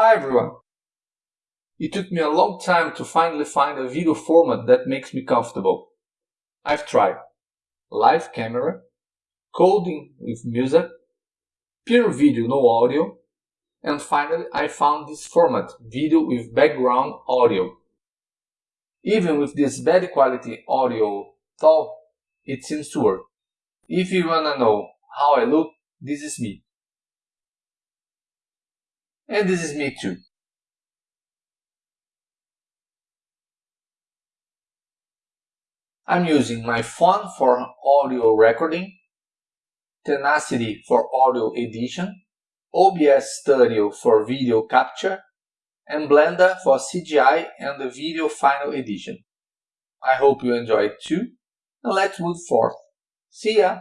Hi everyone! It took me a long time to finally find a video format that makes me comfortable. I've tried live camera, coding with music, pure video no audio, and finally I found this format, video with background audio. Even with this bad quality audio though, it seems to work. If you wanna know how I look, this is me. And this is me too. I'm using my phone for audio recording, Tenacity for audio edition, OBS Studio for video capture, and Blender for CGI and the video final edition. I hope you enjoyed too, and let's move forth. See ya!